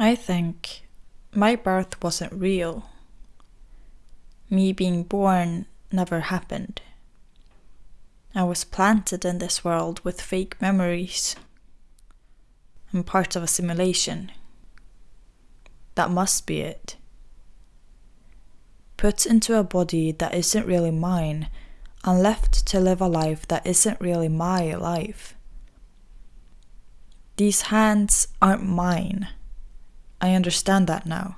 I think my birth wasn't real. Me being born never happened. I was planted in this world with fake memories. I'm part of a simulation. That must be it. Put into a body that isn't really mine and left to live a life that isn't really my life. These hands aren't mine. I understand that now.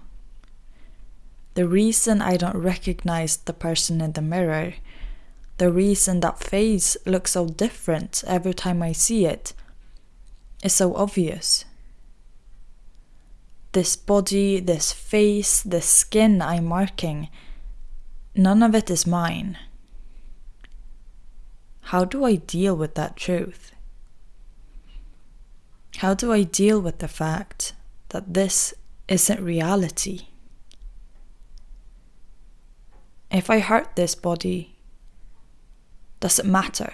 The reason I don't recognize the person in the mirror, the reason that face looks so different every time I see it, is so obvious. This body, this face, this skin I'm marking, none of it is mine. How do I deal with that truth? How do I deal with the fact that this isn't reality? If I hurt this body, does it matter?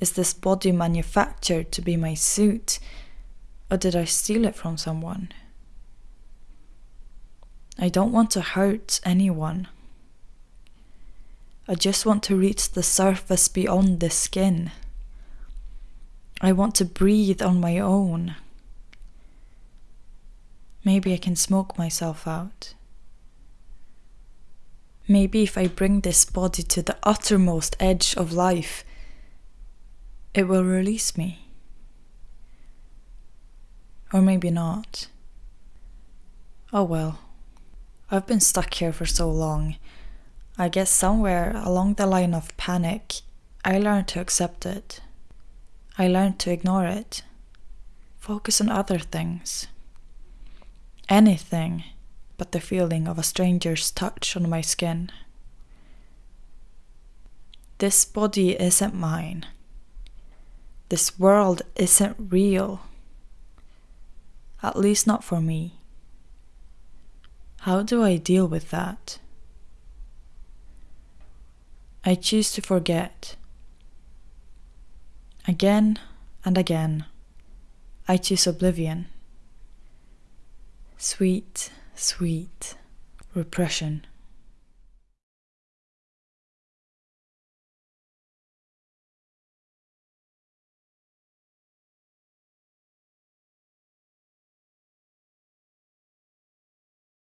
Is this body manufactured to be my suit, or did I steal it from someone? I don't want to hurt anyone. I just want to reach the surface beyond the skin. I want to breathe on my own. Maybe I can smoke myself out. Maybe if I bring this body to the uttermost edge of life, it will release me. Or maybe not. Oh well. I've been stuck here for so long. I guess somewhere along the line of panic, I learned to accept it. I learned to ignore it. Focus on other things. Anything but the feeling of a stranger's touch on my skin. This body isn't mine. This world isn't real. At least not for me. How do I deal with that? I choose to forget. Again and again, I choose oblivion. Sweet, sweet repression.